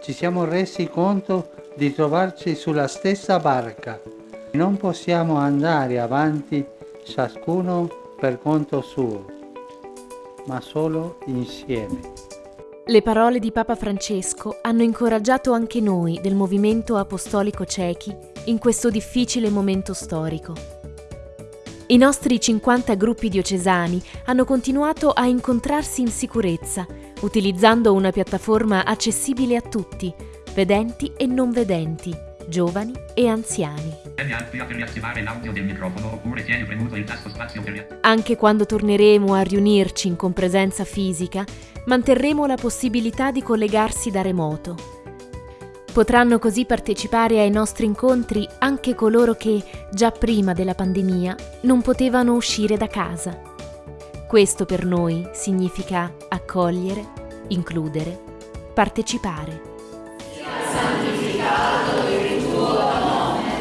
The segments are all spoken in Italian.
ci siamo resi conto di trovarci sulla stessa barca. Non possiamo andare avanti ciascuno per conto suo, ma solo insieme. Le parole di Papa Francesco hanno incoraggiato anche noi del movimento apostolico cechi in questo difficile momento storico. I nostri 50 gruppi diocesani hanno continuato a incontrarsi in sicurezza, utilizzando una piattaforma accessibile a tutti, vedenti e non vedenti, giovani e anziani. Anche quando torneremo a riunirci in compresenza fisica, manterremo la possibilità di collegarsi da remoto. Potranno così partecipare ai nostri incontri anche coloro che, già prima della pandemia, non potevano uscire da casa. Questo per noi significa accogliere, includere, partecipare. Sia santificato il tuo nome,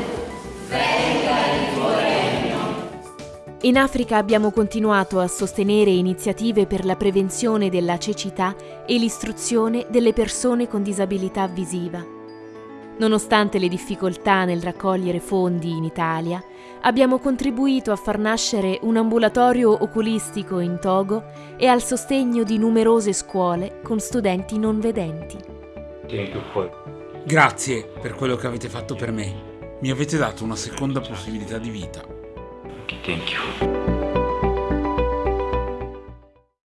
venga il tuo regno. In Africa abbiamo continuato a sostenere iniziative per la prevenzione della cecità e l'istruzione delle persone con disabilità visiva. Nonostante le difficoltà nel raccogliere fondi in Italia, abbiamo contribuito a far nascere un ambulatorio oculistico in Togo e al sostegno di numerose scuole con studenti non vedenti. Grazie per quello che avete fatto per me. Mi avete dato una seconda possibilità di vita. Thank you.